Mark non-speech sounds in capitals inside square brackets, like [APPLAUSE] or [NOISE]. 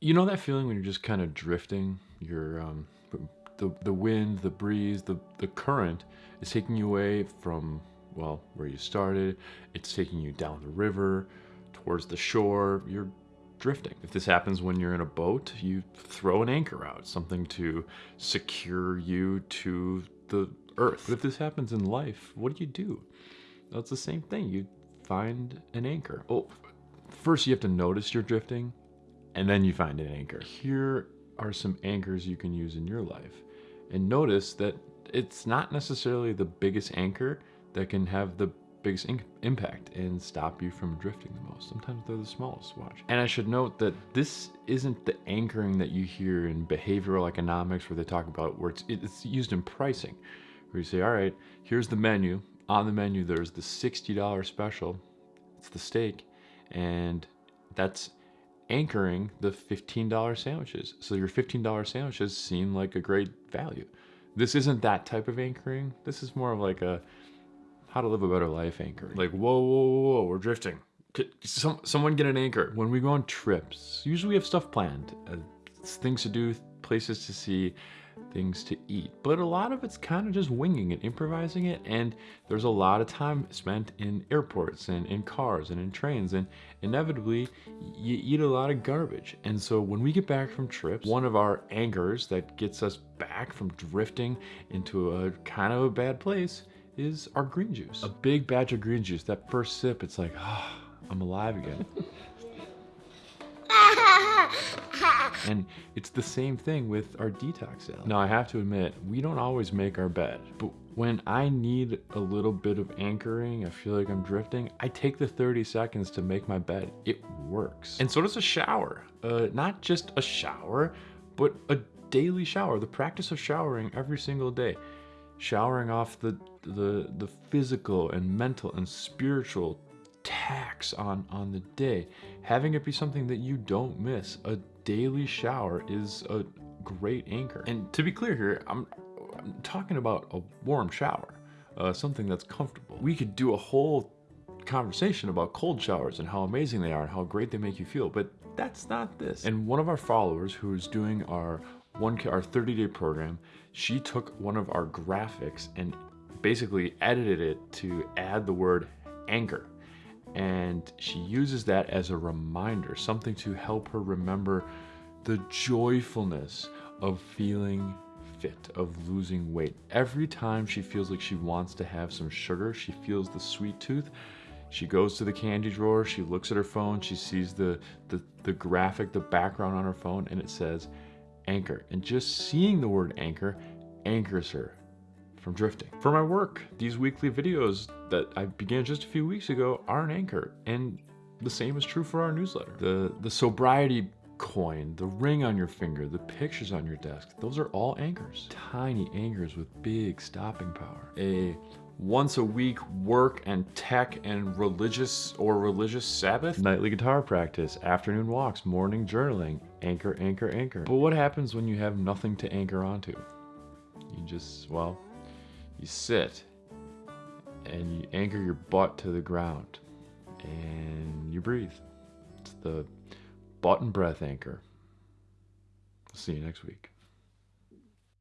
You know that feeling when you're just kind of drifting? You're um, the the wind, the breeze, the the current is taking you away from well where you started. It's taking you down the river, towards the shore. You're drifting. If this happens when you're in a boat, you throw an anchor out, something to secure you to the earth. But if this happens in life, what do you do? It's the same thing. You find an anchor. Oh, first you have to notice you're drifting and then you find an anchor. Here are some anchors you can use in your life. And notice that it's not necessarily the biggest anchor that can have the biggest impact and stop you from drifting the most. Sometimes they're the smallest, watch. And I should note that this isn't the anchoring that you hear in behavioral economics where they talk about where it's, it's used in pricing, where you say, all right, here's the menu. On the menu, there's the $60 special. It's the steak. And that's anchoring the $15 sandwiches. So your $15 sandwiches seem like a great value. This isn't that type of anchoring. This is more of like a how to live a better life anchoring. Like, whoa, whoa, whoa, whoa we're drifting. Some, someone get an anchor. When we go on trips, usually we have stuff planned, uh, things to do, places to see, things to eat. But a lot of it's kind of just winging it, improvising it, and there's a lot of time spent in airports and in cars and in trains, and inevitably you eat a lot of garbage. And so when we get back from trips, one of our anchors that gets us back from drifting into a kind of a bad place is our green juice. A big batch of green juice, that first sip, it's like, oh, I'm alive again. [LAUGHS] And it's the same thing with our detox. Now I have to admit, we don't always make our bed, but when I need a little bit of anchoring, I feel like I'm drifting, I take the 30 seconds to make my bed. It works. And so does a shower. Uh, not just a shower, but a daily shower. The practice of showering every single day. Showering off the, the, the physical and mental and spiritual tax on, on the day. Having it be something that you don't miss. A daily shower is a great anchor. And to be clear here, I'm, I'm talking about a warm shower, uh, something that's comfortable. We could do a whole conversation about cold showers and how amazing they are and how great they make you feel, but that's not this. And one of our followers who is doing our one our 30 day program, she took one of our graphics and basically edited it to add the word anchor and she uses that as a reminder, something to help her remember the joyfulness of feeling fit, of losing weight. Every time she feels like she wants to have some sugar, she feels the sweet tooth, she goes to the candy drawer, she looks at her phone, she sees the, the, the graphic, the background on her phone, and it says anchor. And just seeing the word anchor anchors her from drifting. For my work, these weekly videos that I began just a few weeks ago are an anchor, and the same is true for our newsletter. The, the sobriety coin, the ring on your finger, the pictures on your desk, those are all anchors. Tiny anchors with big stopping power. A once a week work and tech and religious or religious Sabbath, nightly guitar practice, afternoon walks, morning journaling, anchor, anchor, anchor. But what happens when you have nothing to anchor onto? You just, well, you sit and you anchor your butt to the ground and you breathe. It's the butt and breath anchor. See you next week.